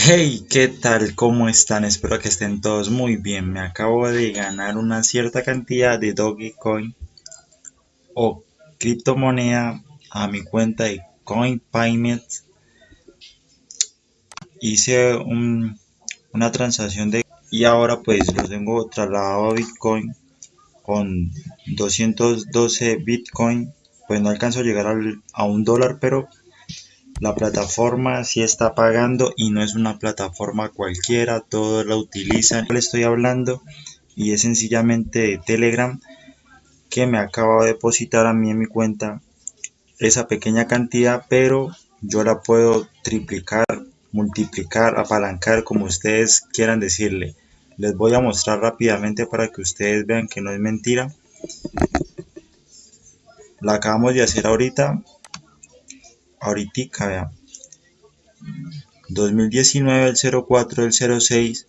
Hey, ¿qué tal? ¿Cómo están? Espero que estén todos muy bien. Me acabo de ganar una cierta cantidad de Dogecoin o criptomoneda a mi cuenta de CoinPayment. Hice una transacción de y ahora pues lo tengo trasladado a Bitcoin con 212 Bitcoin. Pues no alcanzo a llegar a un dólar, pero la plataforma sí está pagando y no es una plataforma cualquiera, todos la utilizan. Le estoy hablando y es sencillamente de Telegram que me acaba de depositar a mí en mi cuenta esa pequeña cantidad, pero yo la puedo triplicar, multiplicar, apalancar, como ustedes quieran decirle. Les voy a mostrar rápidamente para que ustedes vean que no es mentira. La acabamos de hacer ahorita ahorita, vean. 2019, el 04, el 06.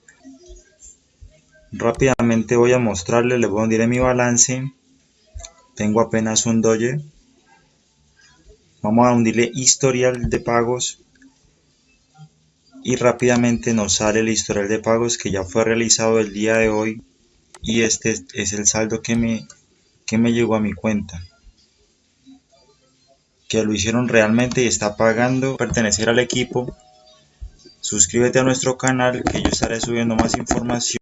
Rápidamente voy a mostrarle, le voy a hundir mi balance. Tengo apenas un doye. Vamos a hundirle historial de pagos. Y rápidamente nos sale el historial de pagos que ya fue realizado el día de hoy. Y este es el saldo que me, que me llegó a mi cuenta que lo hicieron realmente y está pagando pertenecer al equipo. Suscríbete a nuestro canal que yo estaré subiendo más información.